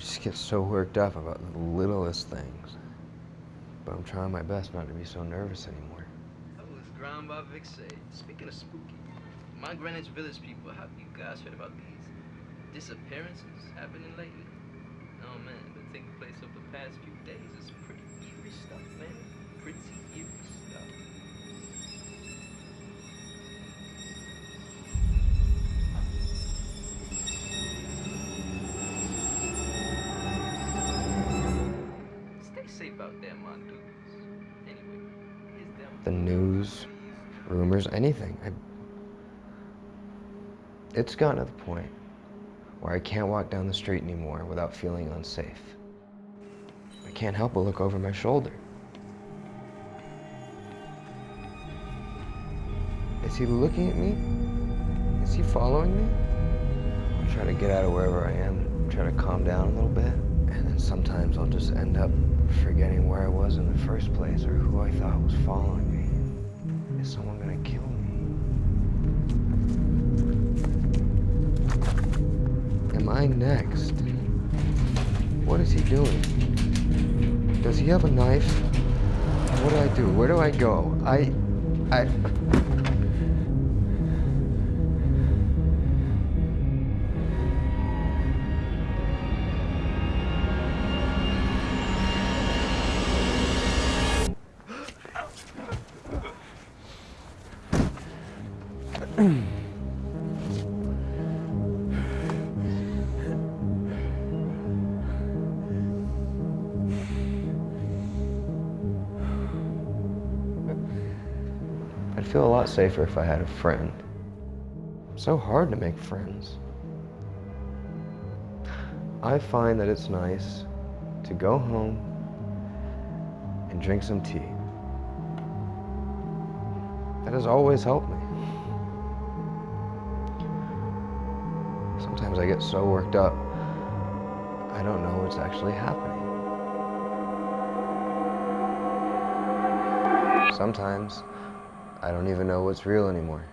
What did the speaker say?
just get so worked up about the littlest things. But I'm trying my best not to be so nervous anymore. That was ground by Vic. Speaking of spooky, my Greenwich Village people, have you guys heard about these disappearances happening lately? Stay safe out there, dudes. Anyway, them. The news, rumors, anything. I... It's gotten to the point where I can't walk down the street anymore without feeling unsafe. I can't help but look over my shoulder. Is he looking at me? Is he following me? I try to get out of wherever I am, try to calm down a little bit, sometimes I'll just end up forgetting where I was in the first place or who I thought was following me. Is someone gonna kill me? Am I next? What is he doing? Does he have a knife? What do I do? Where do I go? I... I... I'd feel a lot safer if I had a friend. It's so hard to make friends. I find that it's nice to go home and drink some tea. That has always helped me. Sometimes I get so worked up, I don't know what's actually happening. Sometimes I don't even know what's real anymore.